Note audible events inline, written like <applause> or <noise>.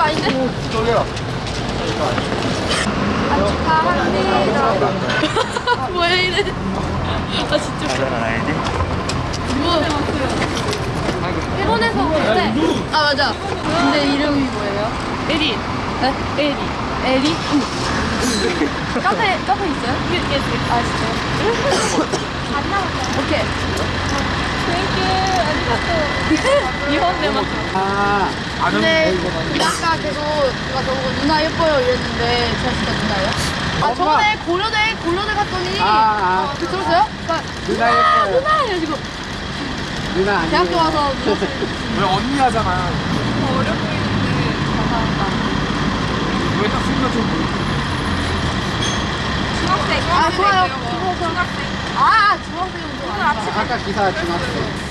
아닌데? 저기요. 축하합니다. 뭐야 이래? 아 진짜. 뭐? 일본에서 온대. 아 맞아. 근데 이름이 뭐예요? 에리. 네? 에리. 에리? 카페 카페 있어요? 아 진짜요? 안 나왔어요. 오케이. 땡큐. 아리가또. 일본 아, 근데 아까 계속 누가 저보고 누나 예뻐요 이랬는데 제가 진짜 누나예요? 아 저번에 고려대 고려대 갔더니 아, 아. 어, 들었어요? 그러니까 누나 아, 예뻐요. 누나 이래가지고 누나 아니에요. 대학교 와서 누나 <laughs> 왜 언니 하잖아. 어려 보이는데 감사합니다. 왜딱 생각 좀. 아 좋아요. 중학생. 아 아니야. 아까 기사 중학생.